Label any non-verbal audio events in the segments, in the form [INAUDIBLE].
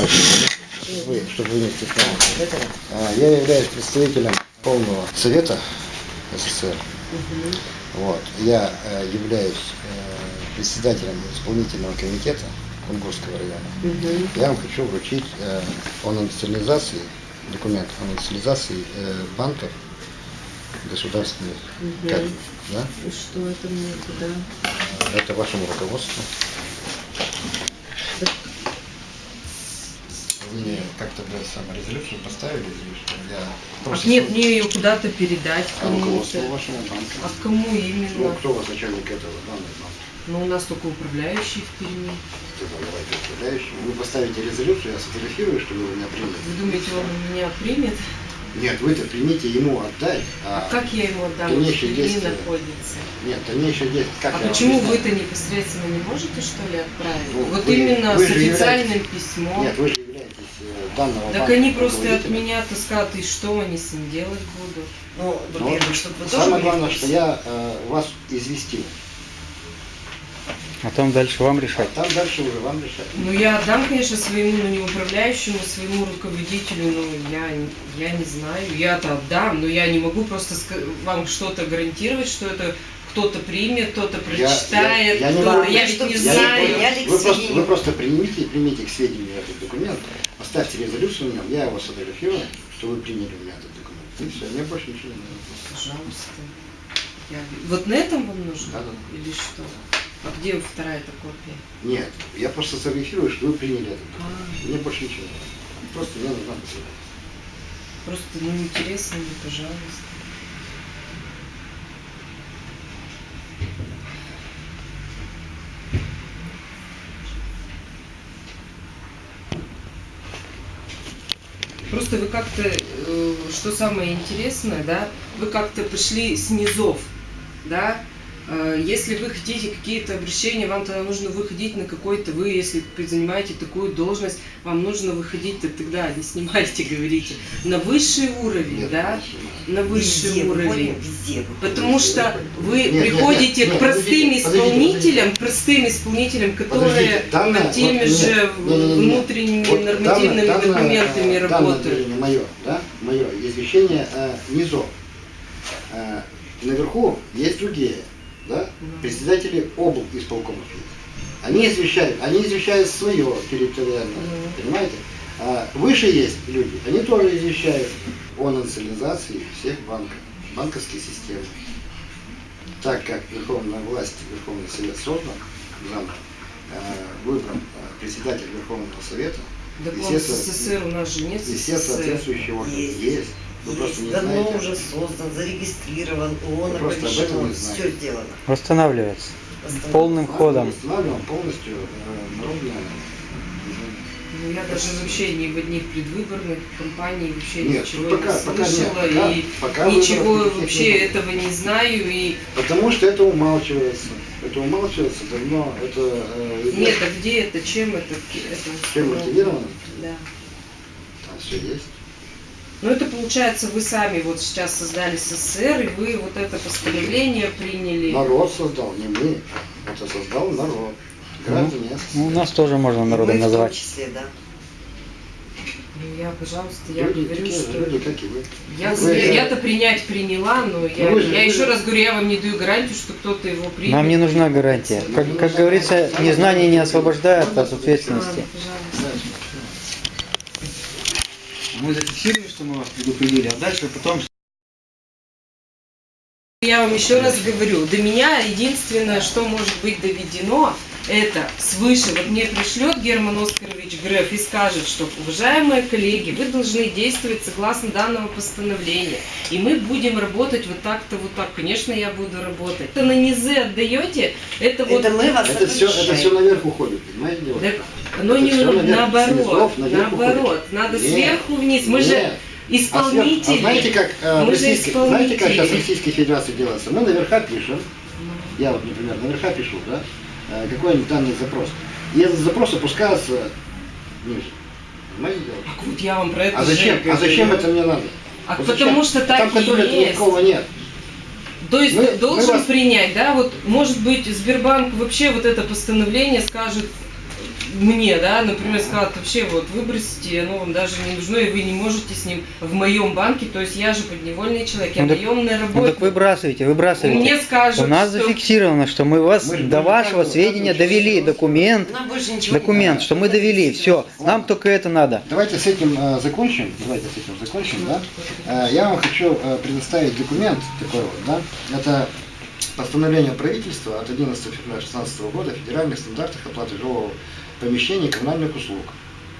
чтобы вы, чтобы вы не стеснялись. А, Я являюсь представителем полного совета СССР. Вот. Я э, являюсь э, председателем исполнительного комитета Кунгурского района. Я вам хочу вручить э, о национализации, документ о национализации банков государственных. Как, да? И что это мне куда? Это вашему руководству. Вы мне как-то бы саморезолюцию поставили или что? Я А просто мне, су- мне ее куда-то передать А руководство вашего банка? А кому Ну, именно? кто у вас начальник этого данного банка? Ну, у нас только управляющий в Перми. Там, давайте управляющий. Вы поставите резолюцию, я сфотографирую, что вы меня приняли. Вы думаете, он меня примет? Нет, вы-то примите ему отдай. А как я ему отдам? Перми действия. находится. Нет, дальнейшее действие. Как а почему вы-то непосредственно не можете, что ли, отправить? Ну, вот вы- именно вы с официальным являетесь- письмом. Нет, вы же являетесь э, данного так они просто от меня-то скажут, и что они с ним делать будут? Ну, Ну, во-первых, чтобы вы тоже Самое главное, что я э, вас известил. А там дальше вам А решать. там дальше уже вам решать. Ну, я отдам, конечно, своему, ну, не управляющему, своему руководителю, но я, не- я не знаю. Я-то отдам, но я не могу просто вам что-то гарантировать, что это кто-то примет, кто-то Я- прочитает, я- я не кто-то... могу. Я ведь не Я знаю. не- вы, просто, вы просто примите, примите к сведению этот документ, поставьте резолюцию на нем, я его сфотографирую, что вы приняли у меня этот документ. И все, мне больше ничего не надо. Пожалуйста. Я- Вот на этом вам нужно? Да, да. Или что? А где вторая эта копия? Нет, я просто сфотографирую, что вы приняли этот А, документ. Мне больше ничего. Просто мне нужна посылка. просто, ну, интересно мне, пожалуйста. Просто вы как-то, э, что самое интересное, да, вы как-то пришли с низов, да, если вы хотите какие-то обращения, вам тогда нужно выходить на какой-то, вы, если занимаете такую должность, вам нужно выходить -то тогда, не снимайте, [LAUGHS] говорите, на высший уровень, Нет, да, на высший Везде уровень. выходим, везде выходим. Потому что вы Нет, нет, приходите нет, к нет, простым подождите, подождите, исполнителям, простым исполнителям, которые Подождите, данное- над теми вот, нет, же не-не-не-не. внутренними Вот нормативными данное- данное, документами э, данное работают. заявление мое, да, мое извещение э, низов. Э, наверху есть другие, да, председатели обл. исполкомов. есть. Они извещают, они извещают свое территориальное, Мгм. понимаете? А выше есть люди, они тоже извещают о национализации всех банков, банковской системы. Так как Верховная власть, Верховный Совет создан, заново, э, выбран э, председатель Верховного Совета, Так и все СССР у нас же нет и все соответствующие органы Есть. есть. Просто Давно знаете. уже создан, зарегистрирован, ООН оповещено, все сделано. Восстанавливается. Полным ходом. Восстанавливаем полностью э, народное. Ну, я даже вообще ни в одних предвыборных кампаниях вообще Нет, ничего пока- не пока нет, слышала пока- и пока ничего вообще не было. этого не знаю и Потому что это умалчивается. Это умалчивается давно. Это э, нет, а где это, чем это, это Чем мотивировано? Да. Там все есть. Ну это получается вы сами вот сейчас создали СССР и вы вот это постановление приняли. Народ создал, не мы. Это создал народ. Граждане Ну, у СССР. нас тоже можно народом мы в том назвать. числе, да. Ну я, пожалуйста, я Люди, говорю, что люди, как и вы. я, Вы- я-то принять приняла, но я, вы же- я вы еще раз говорю, я вам не даю гарантию, что кто-то его примет. Нам не нужна гарантия. Как, как говорится, незнание не освобождает от ответственности. Ладно, пожалуйста. Мы зафиксируем, что мы вас предупредили, а дальше потом... Я вам еще раз говорю, до меня единственное, что может быть доведено, это свыше. Вот мне пришлет Герман Оскарович Греф и скажет, что, уважаемые коллеги, вы должны действовать согласно данного постановления. И мы будем работать вот так-то, вот так. Конечно, я буду работать. Это на низы отдаете, это вот... Это мы вас Это все, это все наверх уходит, понимаете? Так оно Это не наверх, наоборот, наоборот. Надо Нет. сверху вниз. Мы же Нет. А, сверх- исполнители. а знаете, как э, Мы же российской, знаете, как сейчас в исполнители. Российской Федерации делается? Мы наверха пишем, Ну. я вот, например, наверха пишу, да, э, какой-нибудь данный запрос. И этот запрос опускается ниже. Понимаете? Так вот я вам про это А же зачем, а зачем это мне надо? А Вот потому зачем? что так Там и контроля никакого нет. То есть Мы- должен мы вас- принять, да, вот может быть Сбербанк вообще вот это постановление скажет, мне, да, например, сказал, вообще вот выбросите, оно вам даже не нужно, и вы не можете с ним в моем банке, то есть я же подневольный человек, я Ну так- наемный Ну так работник. выбрасывайте, выбрасывайте. Мне скажут, У нас что- зафиксировано, что мы вас Мы до вашего каждого- сведения довели документ, документ, что мы довели, все. Нам только это надо. Давайте с этим э, закончим. Давайте с этим закончим, да. Э, я вам хочу э, предоставить документ такой вот, да. Это постановление правительства от 11 февраля 2016 года о федеральных стандартах оплаты жилого помещения и коммунальных услуг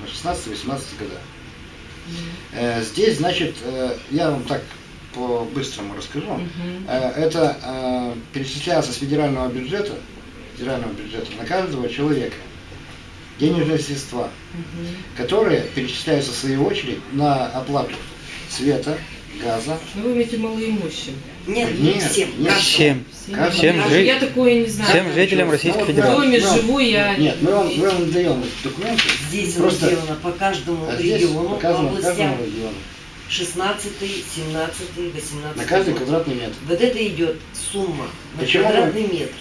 на 16-18 года. Э, здесь, значит, э, я вам так по-быстрому расскажу. Мгм. Э, это перечисляется с федерального бюджета, федерального бюджета на каждого человека денежные средства, Мгм. которые перечисляются в свою очередь на оплату света, газа. Ну, вы имеете малоимущим. Нет, не Нет, всем. нет. Всем. Всем Даже жи- Я такое не знаю. всем жителям Ну, Российской вот, В Федерации. доме живу я. Нет, мы вам, мы вам даем документы. Здесь Просто- оно сделано по каждому А региону, по областям. каждому региону. 16, 17, 18. На каждый квадратный метр. Вот это идет сумма на Почему вы- квадратный метр.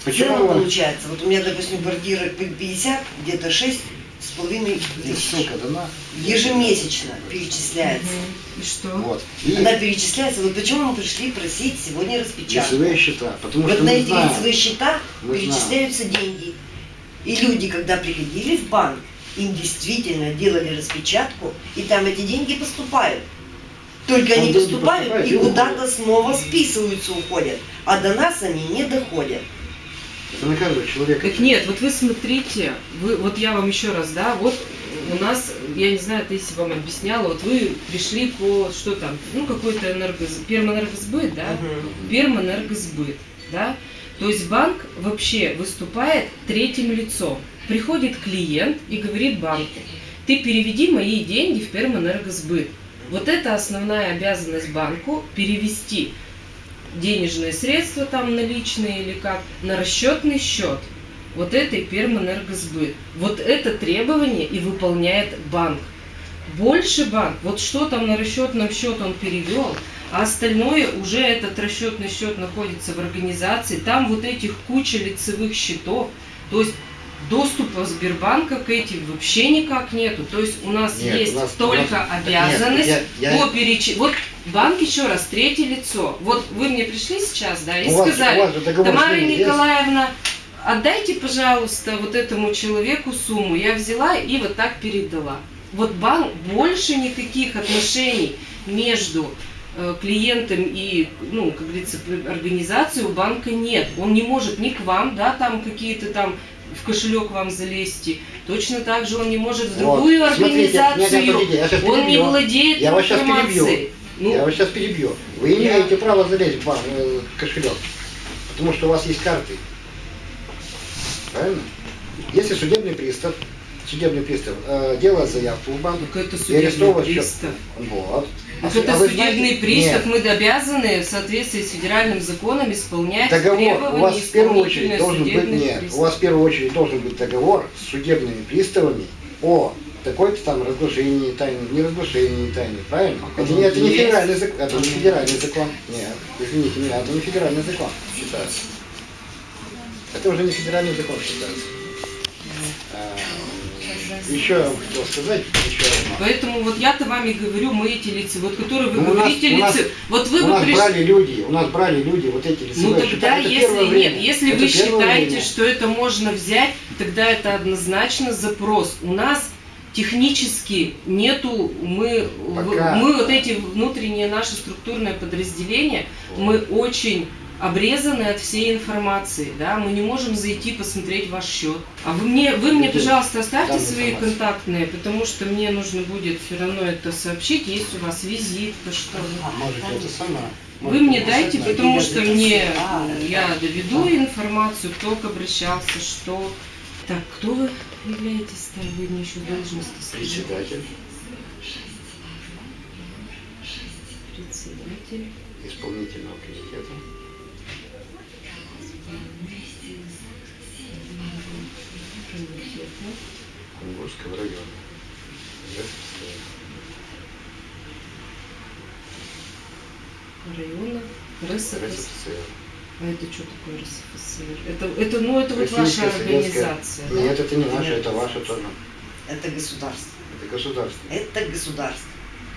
В Почему целом вам получается, вот у меня, допустим, квартира 50, где-то 6 с половиной тысяч. дана? Ежемесячно перечисляется. И что? Вот. И Она перечисляется. Вот почему мы пришли просить сегодня распечатку. лицевые счета. Потому Вот что на эти знаем, лицевые счета Мы перечисляются деньги. И люди, когда приходили в банк, им действительно делали распечатку, и там эти деньги поступают. Только Там они поступают и куда-то снова списываются, уходят. А до нас они не доходят. Это на каждого человека. Так нет, вот вы смотрите, вы, вот я вам еще раз, да, вот у нас, я не знаю, Таисия вам объясняла, вот вы пришли по, что там, ну какой-то энергоз... пермэнергосбыт, да, Мгм. пермэнергосбыт, да, то есть банк вообще выступает третьим лицом. Приходит клиент и говорит банку, ты переведи мои деньги в пермэнергосбыт. Вот это основная обязанность банку перевести денежные средства там наличные или как на расчетный счет вот этой пермэнергосбыт. Вот это требование и выполняет банк. Больше банк, вот что там на расчетном счет он перевел, а остальное уже этот расчетный счет находится в организации, там вот этих куча лицевых счетов, то есть доступа Сбербанка к этим вообще никак нету. То есть у нас Нет, есть у нас- только у нас- обязанность Нет, я- я- по переч... Вот банк еще раз, третье лицо. Вот вы мне пришли сейчас, да, и У вас- сказали, вас же договор с Тамара ними есть? Николаевна, отдайте, пожалуйста, вот этому человеку сумму. Я взяла и вот так передала. Вот банк, больше никаких отношений между э, клиентом и, ну, как говорится, организацией у банка нет. Он не может ни к вам, да, там какие-то там в кошелек вам залезть. Точно так же он не может в Вот. другую Смотрите, организацию. нет, нет, подождите, я он не владеет Я вас перебью. Ну, Я вас сейчас перебью. Вы Я- имеете право залезть в банк, э, в кошелек, потому что у вас есть карты. Правильно? Если судебный пристав, судебный пристав э, делает заявку в банк, так это судебный арестовывает счет. пристав. Вот. Так А это вы судебный знаете- пристав, Нет. мы обязаны в соответствии с федеральным законом исполнять Договор. требования У вас в первую очередь должен быть нет. приставов. У вас в первую очередь должен быть договор с судебными приставами о такой-то там разглашении тайны, не разглашении тайны, правильно? Это не, это не федеральный закон, это не федеральный закон. Нет, извините меня, это не федеральный закон считается. Это уже не федеральный закон считается. Еще я вам хотел сказать, еще одно. Поэтому вот я-то вами говорю, мы эти лица, вот которые вы Ну, говорите у нас- лица, вот вы у бы нас пришли... брали люди, у нас брали люди вот эти Ну лицевые тогда. Это если нет, время. если Это вы считаете, время. что это можно взять, тогда это однозначно запрос. У нас технически нету, мы, Пока. мы вот эти внутренние наши структурные подразделения, мы очень обрезаны от всей информации, да, мы не можем зайти посмотреть ваш счет. А вы мне, вы мне, пожалуйста, оставьте свои контактные, потому что мне нужно будет все равно это сообщить, есть у вас визитка, что ли. Можете это самое. Вы мне дайте, потому что мне А, я доведу информацию, кто к обращался, что. Так, кто вы являетесь там? Вы мне еще должности скажите. Председатель, Председатель. исполнительного комитета. Кунгурского района. Района РСФСР. РСФСР. А это что такое РСФСР? Это, это, ну, это вот ваша организация, да? Нет, это не наша, это ваше тоже. Это государство. Это государство. Это государство.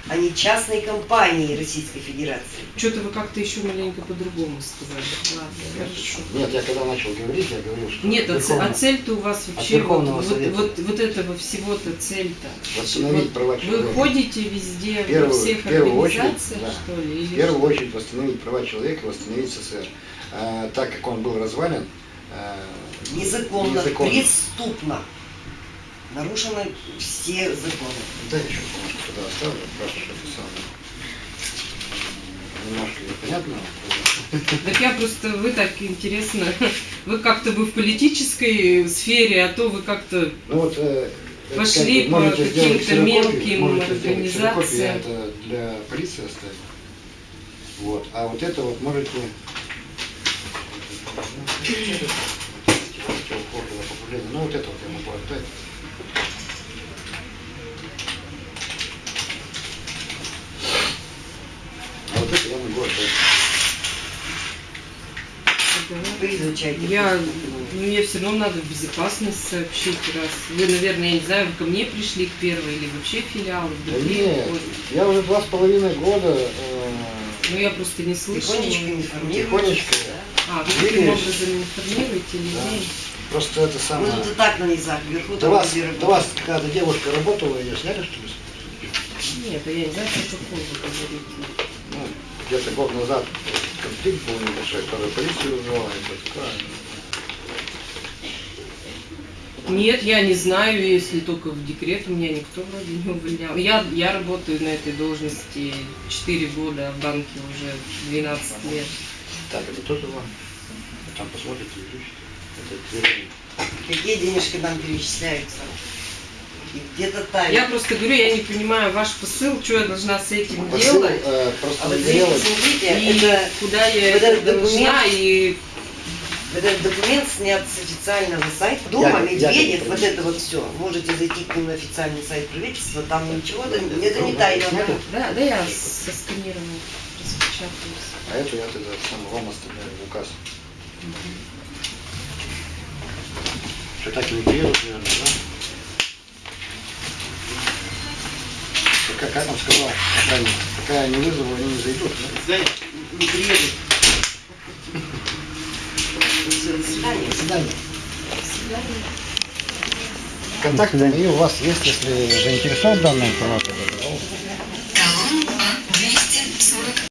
Они частные компании Российской Федерации. Что-то вы как-то еще маленько по-другому сказали. Ладно, хорошо. Нет, я когда начал говорить, я говорил, что Нет, а, ц- Верховный- а цель-то у вас вообще, вот, Верховного вот, вот, вот этого всего-то цель-то. восстановить Вот права Вы человека. ходите везде, первую- во всех первую очередь, организациях, да. что ли? В первую что? очередь восстановить права человека, восстановить СССР. А, так как он был развален, а, Незаконно, незаконно. преступно. Нарушены все законы. Да, еще немножко туда оставлю, просто что самое. Немножко непонятно. Так я просто, вы так интересно, вы как-то бы в политической сфере, а то вы как-то Ну вот, э, Пошли как по каким-то мелким организациям. Я это для полиции оставил. Вот. А вот это вот можете... Ну вот это вот я могу отдать. А вот это я могу отдать. Вы изучайте. Я, ну, мне все равно надо в безопасность сообщить, раз вы, наверное, я не знаю, вы ко мне пришли к первой или вообще филиалы в Да нет, я уже два с половиной года э, Ну я просто не слышала. Тихонечко информируйте. Тихонечко. А, вы таким образом информируете людей? просто это самое... Вот это так на низах, вверху До вас, до вас какая-то девушка работала, ее сняли что ли? Нет, а я не знаю, про какой вы говорите. Ну, где-то год назад конфликт был небольшой, который полицию вызывала, и все такое. Нет, я не знаю, если только в декрет меня никто вроде не увольнял. Я, я работаю на этой должности 4 года, а в банке уже 12 лет. Так, это тоже вам. Там посмотрите, изучите. Это. Какие денежки нам перечисляются? И где-то тайна. Я просто говорю, я не понимаю ваш посыл, что я должна с этим Посыл, делать, э, А просто вот не здесь, делать. смотрите, и это, куда я вот это документ- должна, и этот документ снят с официального сайта Дома Я- я Медведев, как вот это вот все. Можете зайти к ним на официальный сайт правительства, там ничего, это, это не тайна. Да, да я со сканированным распечатаюсь. А эту я тогда сам вам оставляю в указ. Что так и наверное, да? Как, как он сказал, пока, я не вызову, они не зайдут. да? Не приедут. До свидания. До свидания. Контакты мои у вас есть, если заинтересован данной информацией.